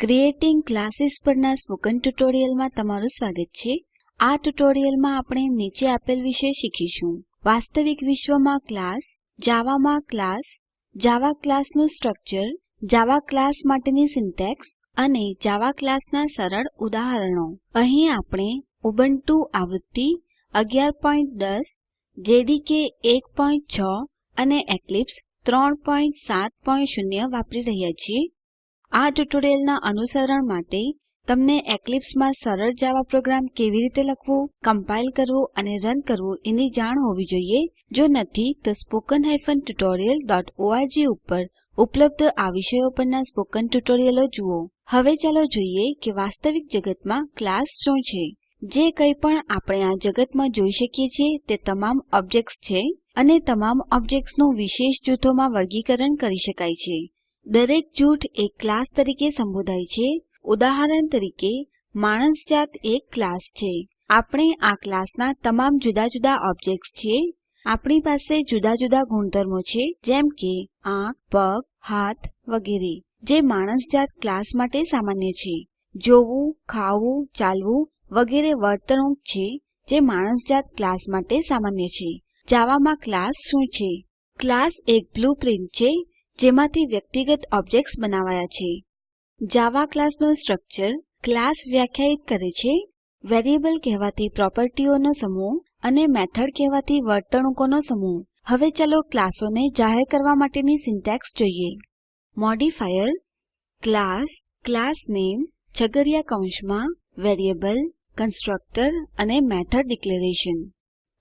Creating classes પરના spoken ટ્યુટોરીયલમાં તમારું સ્વાગત છે. આ ટ્યુટોરીયલમાં આપણે નીચે આપેલ વિશે શીખીશું. વાસ્તવિક વિશ્વમાં ક્લાસ, જાવામાં ક્લાસ, જાવા ક્લાસનું સ્ટ્રક્ચર, જાવા ક્લાસ માટેની સિન્ટેક્સ અને જાવા ક્લાસના સરળ ઉદાહરણો. અહીં આપણે ઉબુન્ટુ આવૃત્તિ 1110 જેડીકે 16 અને એક્લિપ્સ 370 વાપરી રહ્યા છીએ. આ ટ્યુટોરીયલના અનુસરણ માટે તમને એક્લિપ્સમાં સરળ જાવા પ્રોગ્રામ કેવી રીતે લખવું કમ્પાઇલ કરવું અને રન કરવું એની જાણ હોવી જોઈએ, જો નથી, તો spoken tutorialorg ઉપર ઉપલબ્ધ આ વિષયો પરના સ્પોકન ટ્યુટોરીયલો જુઓ. હવે ચાલો જોઈએ કે વાસ્તવિક જગતમાં ક્લાસ શું છે. જે કંઈ પણ આપણે આ જગતમાં જોઈ શકીએ છીએ તે તમામ ઓબ્જેક્ટ્સ છે અને તમામ ઓબ્જેક્ટ્સનું વિશેષ જૂથોમાં વર્ગીકરણ કરી શકાય છે. દરેક જૂથ એક ક્લાસ તરીકે સંબોધાય છે. ઉદાહરણ તરીકે માણસજાત એક ક્લાસ છે. આપણે આ ક્લાસના તમામ જુદા જુદા ઓબ્જેક્ટ્સ છીએ. આપણી પાસે જુદા જુદા ગુણધર્મો છે, જેમ કે આંખ, પગ, હાથ વગેરે, જે માણસજાત ક્લાસ માટે સામાન્ય છે. જોવું, ખાવું, ચાલવું વગેરે વર્તણૂક છે, જે માણસજાત ક્લાસ માટે સામાન્ય છે. જાવામાં ક્લાસ શું છે? ક્લાસ એક બ્લુપ્રિન્ટ છે. જેમાંથી વ્યક્તિગત ઓબ્જેક્ટ્સ બનાવાયા છે. જાવા ક્લાસનું સ્ટ્રક્ચર ક્લાસ વ્યાખ્યાયિત કરે છે. વેરિયેબલ કહેવાતી પ્રોપર્ટીઓનો સમૂહ અને મેથડ કહેવાતી વર્તણૂકોનો સમૂહ. હવે ચાલો ક્લાસોને જાહેર કરવા માટેની સિન્ટેક્સ જોઈએ. મોડિફાયર, ક્લાસ ક્લાસ નેમ છગડીયા કૌંસમાં, વેરિયેબલ, કન્સ્ટ્રક્ટર અને મેથડ ડિક્લેરેશન.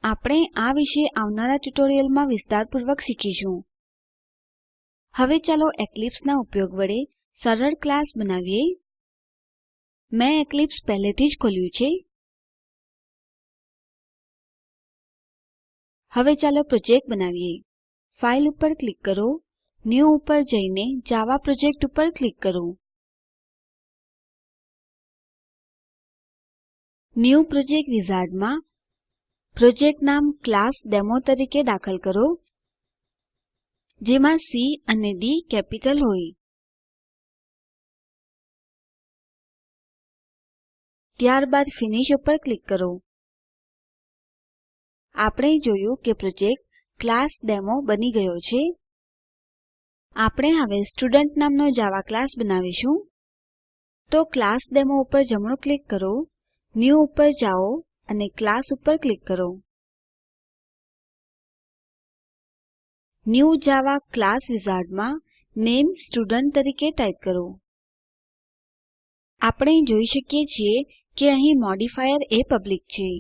આપણે આ વિશે આવનારા ટ્યુટોરીયલમાં વિસ્તારપૂર્વક શીખીશું. હવે ચાલો એક્લિપ્સ ના ઉપયોગ વડે સરળ ક્લાસ બનાવીએ. મેં એક્લિપ્સ પહેલેથી જ ખોલ્યું છે. હવે ચાલો પ્રોજેક્ટ બનાવીએ. ફાઇલ ઉપર ક્લિક કરો. ન્યૂ ઉપર જઈને જાવા પ્રોજેક્ટ ઉપર ક્લિક કરો. ન્યૂ પ્રોજેક્ટ વિઝાર્ડમાં પ્રોજેક્ટ નામ ક્લાસડેમો તરીકે દાખલ કરો. જેમાં સી અને ડી કેપિટલ હોય. ત્યારબાદ ફિનિશ ઉપર ક્લિક કરો. આપણે જોયું કે પ્રોજેક્ટ ક્લાસડેમો બની ગયો છે. આપણે હવે સ્ટુડન્ટ નામનો જાવા ક્લાસ બનાવીશું. તો ક્લાસડેમો ઉપર જમણું ક્લિક કરો. ન્યૂ ઉપર જાઓ અને ક્લાસ ઉપર ક્લિક કરો. ન્યૂ જાવા ક્લાસ વિઝાર્ડમાં નામે સ્ટુડન્ટ તરીકે ટાઈપ કરો. આપણે જોઈ શકીએ છીએ કે અહીં મોડિફાયર એ પબ્લિક છે.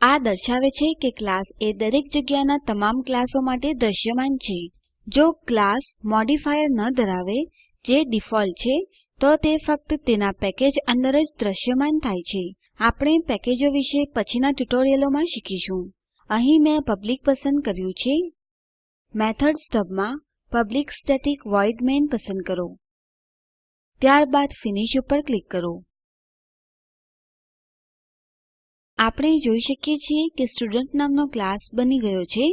આ દર્શાવે છે કે ક્લાસ એ દરેક જગ્યાના તમામ ક્લાસો માટે દ્રશ્યમાન છે. જો ક્લાસ મોડિફાયર ન ધરાવે, જે ડિફોલ્ટ છે, તો તે ફક્ત તેના પેકેજ અંદર જ દ્રશ્યમાન થાય છે. આપણે પેકેજો વિશે પછીના ટ્યુટોરિયલોમાં શીખીશું. અહીં મેં પબ્લિક પસંદ કર્યું છે. મેથડ સ્ટબમાં પબ્લિક સ્ટેટિક વોઇડ મેઇન પસંદ કરો. ત્યારબાદ ફિનિશ ઉપર ક્લિક કરો. આપણે જોઈ શકીએ છીએ કે સ્ટુડન્ટ નામનો ક્લાસ બની ગયો છે.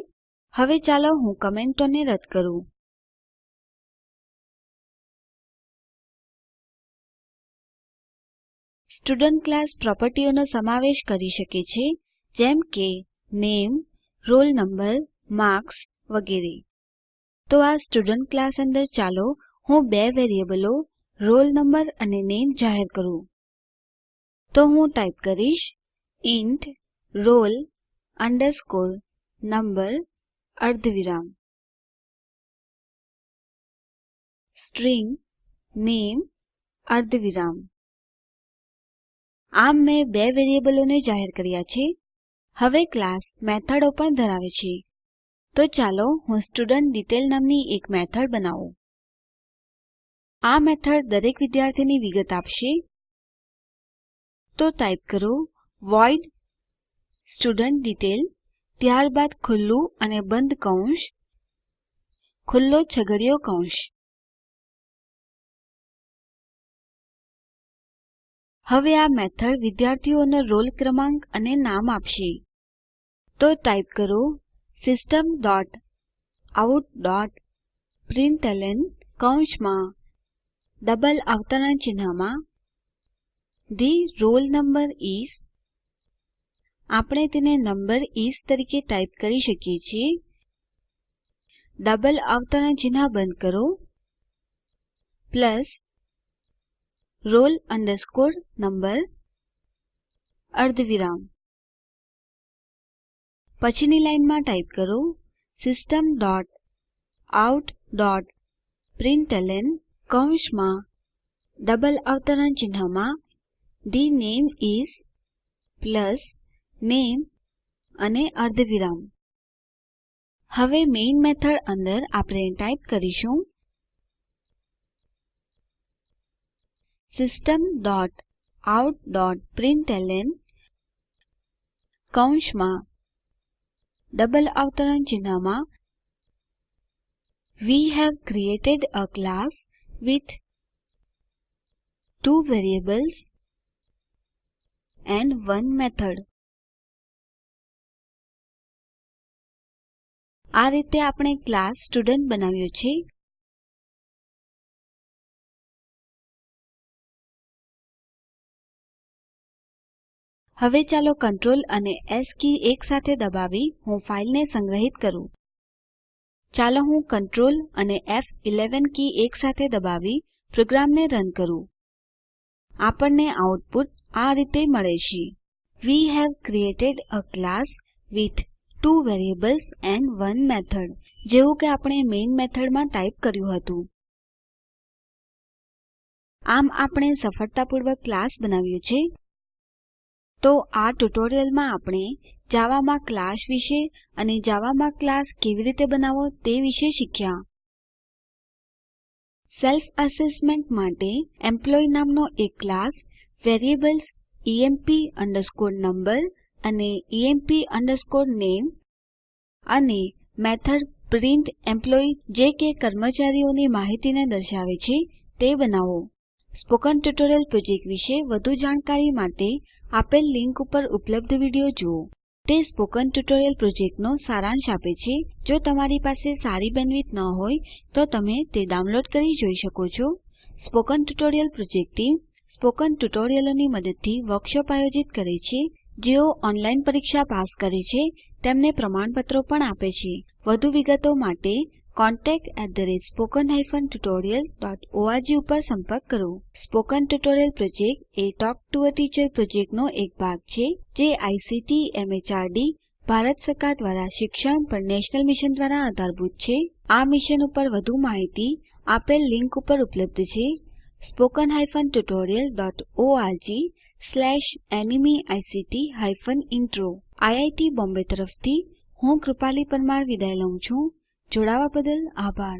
હવે ચાલો હું કમેન્ટોને રદ કરું. સ્ટુડન્ટ ક્લાસ પ્રોપર્ટીઓનો સમાવેશ કરી શકે છે. જેમ કે, નેમ, રોલ નંબર, માર્ક્સ વગેરે. તો આ સ્ટુડન્ટ ક્લાસ અંદર ચાલો હું બે વેરીએબલો, રોલ નંબર અને નામે જાહેર કરું. તો હું ટાઈપ કરીશ ઇન્ટ roll number અર્ધવિરામ. સ્ટ્રીંગ નામે અર્ધવિરામ. આમ મેં બે વેરીએબલોને જાહેર કર્યા છે. હવે ક્લાસ મેથડો પણ ધરાવે છે. તો ચાલો હું સ્ટુડેન્ટડિટેઇલ નામની એક મેથડ બનાવું. આ મેથડ દરેક વિદ્યાર્થીની વિગત આપશે. તો ટાઈપ કરો વોઇડ સ્ટુડેન્ટડિટેઇલ ત્યારબાદ ખુલ્લું અને બંધ કૌંસ, ખુલ્લો છગડીયો કૌંસ. હવે આ મેથડ વિદ્યાર્થીઓનો રોલ ક્રમાંક અને નામ આપશે. તો ટાઈપ કરો system dot out dot println કૌંસમાં ડબલ અવતરણ ચિહ્નમાં ધી રોલ નંબર ઇસ આપણે તેને નંબર ઇસ તરીકે ટાઈપ કરી શકીએ છીએ. ડબલ અવતરણ ચિહ્ન બંધ કરો. પ્લસ roll number અર્ધવિરામ. પછીની લાઈનમાં ટાઈપ કરો system dot out dot println કૌંસમાં ડબલ અવતરણ ચિહ્નમાં the name is પ્લસ નામે અને અર્ધવિરામ. હવે મેઇન મેથડ અંદર આપણે ટાઈપ કરીશું system dot out dot println કૌંસમાં ડબલ અવતરણ ચિહ્નમાં we have created a class with two variables and 1 method આ રીતે આપણે ક્લાસ સ્ટુડન્ટ બનાવ્યો છે. હવે ચાલો Ctrl અને એસ કી એકસાથે દબાવી હું ફાઈલને સંગ્રહિત કરું. ચાલો હું Ctrl અને ફ11 કી એકસાથે દબાવી પ્રોગ્રામને રન કરું. આપણને આઉટપુટ આ રીતે મળે છે. We have created a class with two variables and 1 method જેવું કે આપણે મેઇન મેથડમાં ટાઈપ કર્યું હતું. આમ આપણે સફળતાપૂર્વક ક્લાસ બનાવ્યો છે. તો આ ટ્યુટોરીયલમાં આપણે જાવામાં ક્લાસ વિશે અને જાવામાં ક્લાસ કેવી રીતે બનાવવો તે વિશે શીખ્યા. સેલ્ફ અસેસમેન્ટ માટે એમ્પ્લોયી નામનો એક ક્લાસ વેરિએબલ્સ emp નંબર અને emp નામે અને મેથડ પ્રિન્ટેમ્પલોયી જે કે કર્મચારીઓની માહિતીને દર્શાવે છે તે બનાવો. સ્પોકન ટ્યુટોરીયલ પ્રોજેક્ટ વિશે વધુ જાણકારી માટે આપેલ લીંક ઉપર ઉપલબ્ધ વીડિયો જુઓ. તે સ્પોકન ટ્યુટોરિયલ પ્રોજેક્ટનો સારાંશ આપે છે. જો તમારી પાસે સારી બેન્ડવિડ્થ ન હોય, તો તમે તે ડાઉનલોડ કરી જોઈ શકો છો. Spoken tutorial project team spoken ટ્યુટોરીયલોની મદદથી વર્કશોપ આયોજિત કરે છે, જેઓ ઓનલાઈન પરીક્ષા પાસ કરે છે, તેમને પ્રમાણપત્રો પણ આપે છે. વધુ વિગતો માટે contactspoken tutorialorg ઉપર સંપર્ક કરો. સ્પોકન ટ્યુટોરિયલ પ્રોજેક્ટ એ ટોક ટુ અ ટીચર પ્રોજેક્ટનો એક ભાગ છે, જે આઇસીટી, એમએચઆરડી, ભારત સરકાર દ્વારા શિક્ષણ પર નેશનલ મિશન દ્વારા આધારભૂત છે. આ મિશન ઉપર વધુ માહિતી આપેલ લીંક ઉપર ઉપલબ્ધ છે. Spoken hyphen tutorial dot org slash NMEICT hyphen intro. IIT Bombay તરફથી હું કૃપાલી પરમાર વિદાય લઉં છું. જોડાવા બદ્દલ આભાર